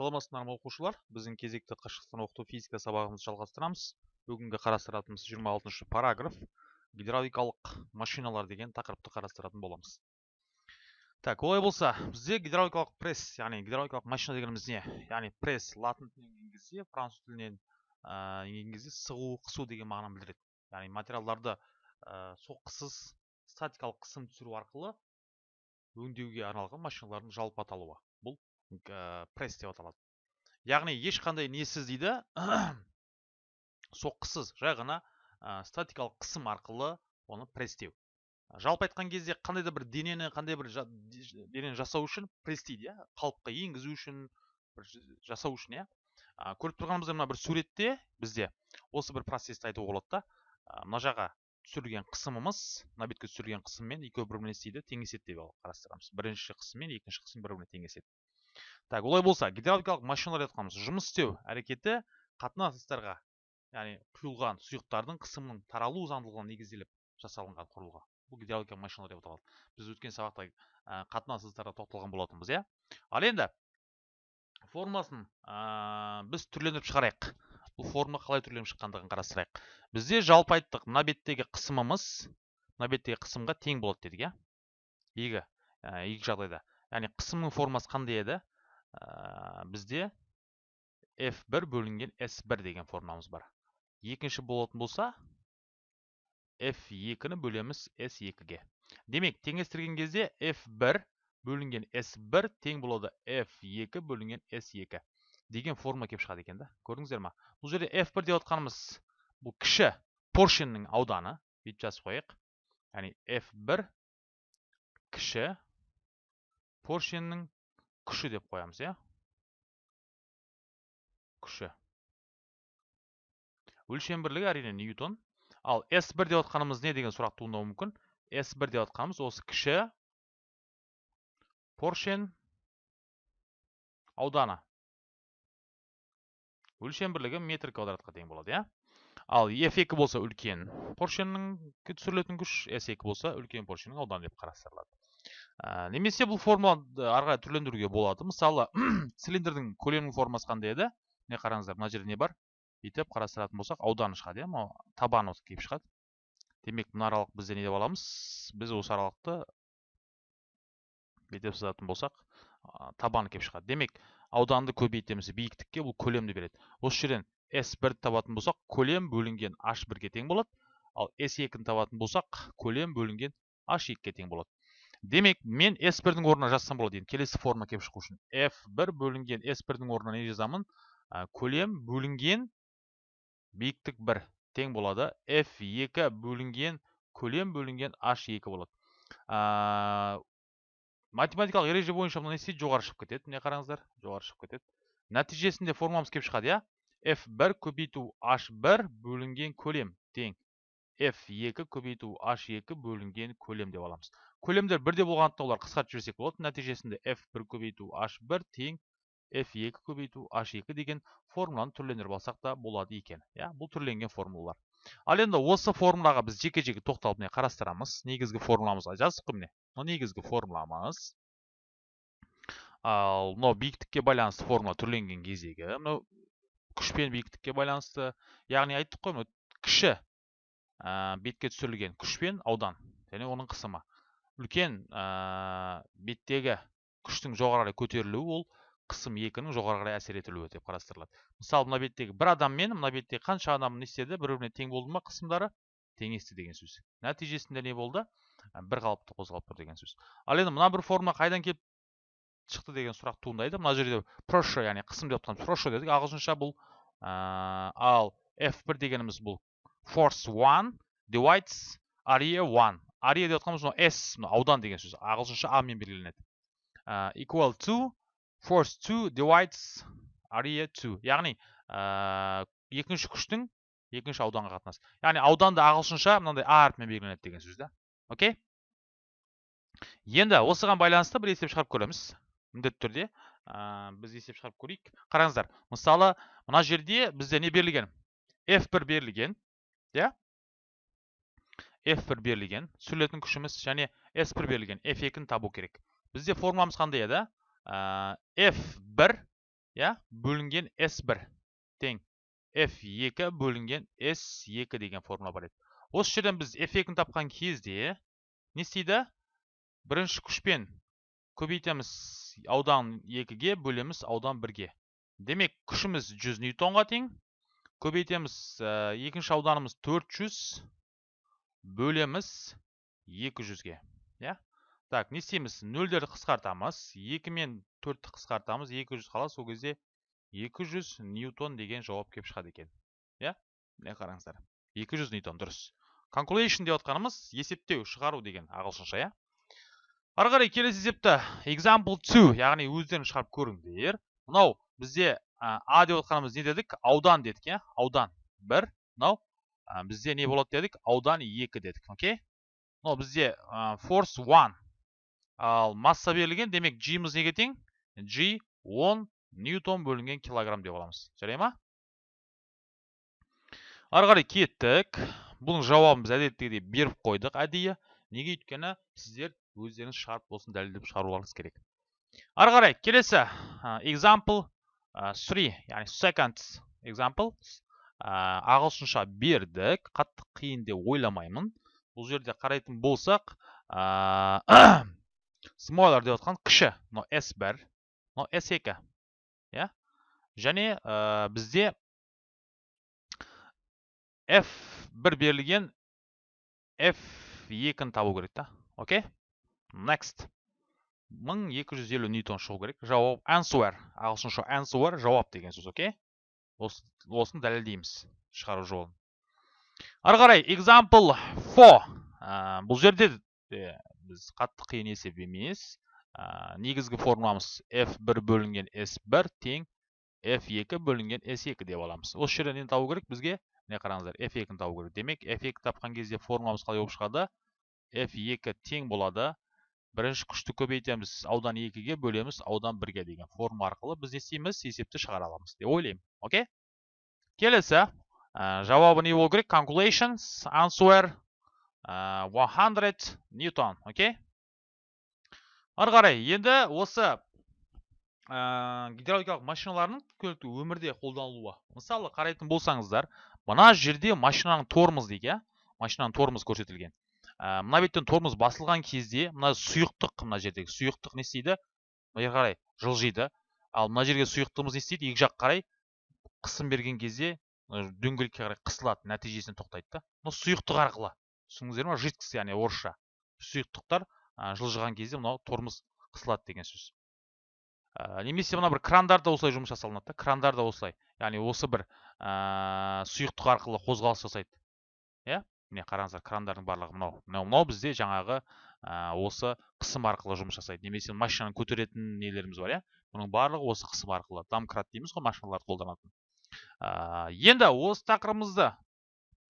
саламатсыздар ма оқушылар? Біздің кезекті қашықтан оқыту физика сабағымызды жалғастырамыз. Бүгінгі қарастыратынымыз 26 параграф. Гидравликалық машиналар деген тақырыпты қарастыратын боламыз. Так олай болса бізде гидравликалық пресс яғни гидравликалық машина дегеніміз не? Яғни пресс латын тілінен енгізсе француз тілінен енгізсе сығу қысу деген мағынаны білдіреді. Яғни материалдарды соққысыз статикалық қысым түсіру арқылы өңдеуге арналған машиналардың жалпы аталуы. Бұл пресс деп аталады яғни ешқандай несіз дейді соққысыз жай ғана статикалық қысым арқылы оны пресстеу жалпы айтқан кезде қандай да бір денені қандай бір денені жасау үшін пресстейді иә? Қалыпқа енгізу үшін бір жасау үшін иә? Көріп тұрғанымыздай мына бір суретте бізде осы бір процессті айтуға болады да мына жаққа түсірілген қысымымыз мына бетке түсірілген қысыммен екеуі бір біріне не істейді теңеседі деп қарастырамыз. Бірінші қысым мен екінші қысым бір біріне теңеседі так олай болса гидравликалық машиналар жатқанбыз. Жұмыс істеу әрекеті қатынас яғни құйылған сұйықтардың қысымының таралу заңдылығына негізделіп жасалынған құрылғы. Бұл гидравликалық машиналар деп аталады. Біз өткен сабақта ә, қатынас тоқталған болатынбыз иә? Ал енді формуласын ә, біз түрлендіріп шығарайық. Бұл формула қалай түрленіп шыққандығын қарастырайық. Бізде жалпы айттық мына беттегі қысымымыз мына беттегі қысымға тең болады дедік иә? Екі екі жағдайда. Яғни қысымның формасы қандай еді? Ә, бізде f1 бөлінген s1 деген формуламыз бар екінші болатын болса f2-ні бөлеміз s2-ге демек теңестірген кезде f1 бөлінген s1 тең болады f2 бөлінген s2 деген формула келіп шығады екен да көрдіңіздер ма бұл жерде f1 деп отқанымыз бұл кіші поршеннің ауданы бүйтіп жазып қояйық яғни f1 кіші поршеннің күші деп қоямыз иә? Күші өлшем бірлігі әрине ньютон. Ал s1 деп отқанымыз не деген сұрақ туындауы мүмкін? s1 деп отқанымыз осы кіші поршен ауданы. Өлшем бірлігі метр квадратқа тең болады иә? Ал f2 болса үлкен поршеннің түсірілетін күш s2 болса үлкен поршеннің ауданы деп қарастырылады. Ә, немесе бұл формуланы ары қарай түрлендіруге болады. Мысалы цилиндрдің көлемінің формасы қандай еді. Міне қараңыздар мына жерде не бар? Бүйтіп қарастыратын болсақ ауданы шығады иә мынау табаны келіп шығады. Демек мына аралық бізде не деп аламыз? Біз осы аралықты бүйтіп сызатын болсақ табаны келіп шығады. Демек ауданды көбейтеміз биіктікке бұл көлемді береді. Осы жерден s1 табатын болсақ көлем бөлінген h1-ге тең болады. Ал s2-ні табатын болсақ көлем бөлінген h2-ге тең болады. Демек мен s1-дің орнына жазсам болады енді келесі форма келіп шығу үшін f1 бөлінген s1-дің орнына не жазамын? Көлем бөлінген биіктік 1 тең болады. F2 бөлінген көлем бөлінген h2 болады. Ә, математикалық ереже бойынша мына не істейді жоғары шығып кетеді. Міне қараңыздар жоғары шығып кетеді. Нәтижесінде формуламыз келіп шығады иә? F1 көбейту h1 бөлінген көлем. Тең. F2 көбейту h2 бөлінген көлем деп аламыз. Көлемдер бірде болғандықтан олар қысқартып жіберсек болады. Нәтижесінде f1 көбейту h1 тең f2 көбейту h2 деген формуланы түрлендіріп алсақ та болады екен. Иә бұл түрленген формулалар. Ал енді осы формулаға біз жеке жеке тоқталып міне қарастырамыз. Негізгі формуламызға жаздық қой міне. Мынау негізгі формуламыз. Ал мынау биіктікке байланысты формула түрленген кездегі мынау күш пен биіктікке байланысты яғни айттық қой кіші бетке түсірілген күш пен аудан және оның қысымы. Үлкен ә, беттегі күштің жоғары қарай көтерілуі ол қысым екінің жоғары қарай әсер етілуі деп қарастырылады. Мысалы мына беттегі бір адам мен мына беттегі қанша адам не істеді бір біріне тең болды ма қысымдары? Теңесті деген сөз. Нәтижесінде не болды? Бір қалыпты қозғалып тұр деген сөз. Ал енді мына бір форма қайдан келіп шықты деген сұрақ туындайды. Мына жерде прошлый яғни қысым деп жатқан прошлый дедік ағылшынша бұл ә, ал f1 дегеніміз бұл. Force 1 divides area 1 ария деп жатқанымыз мынау s мына аудан деген сөз ағылшынша а мен белгіленеді equal to force 2 divides area 2 яғни екінші күштің екінші ауданға қатынасы яғни ауданды ағылшынша мынандай а әрпімен белгіленеді деген сөз да окей енді осыған байланысты бір есеп шығарып көреміз міндетті түрде біз есеп шығарып көрейік қараңыздар мысалы мына жерде бізде не берілген f1 берілген иә f1 берілген түсірілетін күшіміз және s1 берілген f2-ні табу керек бізде формуламыз қандай еді ә, f1 иә бөлінген s1 тең f2 бөлінген s2 деген формула бар еді осы жерден біз f2-ні тапқан кезде не істейді бірінші күшпен көбейтеміз аудан 2-ге бөлеміз аудан 1-ге демек күшіміз 100 ньютонға тең көбейтеміз екінші ауданымыз 400 бөлеміз 200-ге иә? Так не істейміз? нөлдерді қысқартамыз 2 мен 4-ті қысқартамыз 200 қалады сол кезде 200 ньютон деген жауап келіп шығады екен иә? Міне қараңыздар? 200 ньютон дұрыс. Calculation деп отқанымыз есептеу шығару деген ағылшынша иә? Ары қарай келесі есепті example 2 яғни өздерің шығарып көріңдер. Мынау бізде а деп отқанымыз не дедік? Аудан дедік иә? Аудан. Бір мынау бізде не болады дедік аудан екі дедік окей мынау бізде force 1 ал масса берілген демек g-мыз неге тең g 10 ньютон бөлінген килограмм деп аламыз жарай ма ары қарай кеттік бұның жауабын біз әдеттегідей беріп қойдық әдейі неге өйткені сіздер өздеріңіз шығарып болсын дәлелдеп шығаруларыңыз керек ары қарай келесі example 3 яғни second example ағылшынша бердік. Қатты қиын деп ойламаймын. Бұл жерде қарайтын болсақ smaller деп отқан кіші мынау s1 мынау s2 иә? Және бізде f1 берілген f2-ні табу керек та. Окей? Next. 1250 ньютон шығу керек. Жауап answer. Ағылшынша answer жауап деген сөз окей? Осыны дәлелдейміз шығару жолын. Ары қарай example 4 бұл жерде біз қатты қиын есеп емес негізгі формуламыз f1 бөлінген s1 тең f2 бөлінген s2 деп аламыз. Осы жерден нені табу керек? Бізге міне қараңыздар f2-ні табу керек. Демек f2 тапқан кезде формуламыз қалай болып шығады? F2 тең болады. Бірінші күшті көбейтеміз аудан екіге бөлеміз аудан бірге деген форма арқылы біз не істейміз? есепті шығара аламыз деп ойлаймын окей келесі жауабы не болу керек? Calculations answer 100 ньютон окей ары қарай енді осы гидравликалық машиналардың күнделікті өмірде қолданылуы. Мысалы қарайтын болсаңыздар мына жерде машинаның тормоз дейді иә? Машинаның тормозы көрсетілген. Ә, мына беттен тормоз басылған кезде мына сұйықтық мына жердегі сұйықтық не істейді? Мына қарай жылжиды. Ал мына жерге сұйықтығымыз не істейді? Екі жақ қарай қысым берген кезде дөңгелекке қарай қысылады нәтижесінде тоқтайды да. Мына сұйықтық арқылы. Түсіндіңіздер ма жидкость яғни орысша. Сұйықтықтар жылжыған кезде мынау тормоз қысылады деген сөз. Ә, немесе мына бір крандарда осылай жұмыс жасалынады да. Крандарда осылай. Яғни осы бір ә, сұйықтық арқылы қозғалыс жасайды. Иә? Міне қараңыздар крандардың барлығы мынау мынау мынау бізде жаңағы осы қысым арқылы жұмыс жасайды. Немесе машинаны көтеретін нелеріміз бар иә? Бұның барлығы осы қысым арқылы. Домкрат дейміз ғой машиналарды қолданатын. Ә, енді осы тақырыбымызды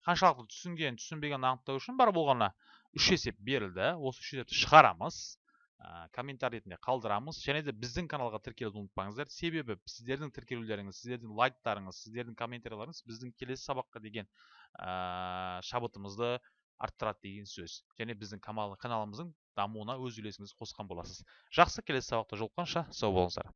қаншалықты түсінген түсінбегенін анықтау үшін бар болғаны үш есеп берілді. Осы үш есепті шығарамыз. Ә, ретінде қалдырамыз. Және де біздің каналға тіркелуді ұмытпаңыздар. Себебі сіздердің тіркелулеріңіз сіздердің лайктарыңыз сіздердің комментарийларыңыз біздің келесі сабаққа деген ә, шабытымызды арттырады деген сөз. Және біздің каналымыздың дамуына өз үлесіңізді қосқан боласыз. Жақсы келесі сабақта жолыққанша сау болыңыздар.